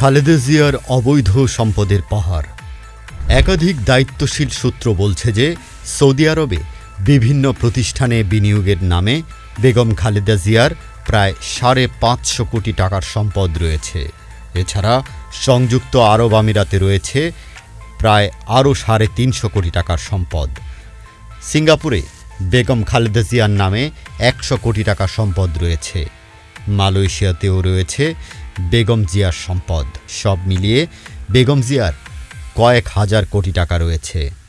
খালেদা জিয়ার অবৈধ সম্পদের পাহাড়। একাধিক দায়িত্বশীল সূত্র বলছে যে, সৌদি আরবে বিভিন্ন প্রতিষ্ঠানে বিনিয়োগের নামে বেগম খালেদা জিয়ার প্রায় সাড়ে পাঁচশো কোটি টাকার সম্পদ রয়েছে। এছাড়া সংযুক্ত আরব আমিরাতে রয়েছে প্রায় আরও সাড়ে তিনশো কোটি টাকার সম্পদ। সিঙ্গাপুরে বেগম খালেদা জিয়ার নামে একশো কোটি টাকা সম্পদ রয়েছে। মালয়েশিয়াতেও রয়েছে বেগম জিয়ার সম্পদ। সব মিলিয়ে বেগম জিয়ার কয়েক হাজার কোটি টাকা রয়েছে।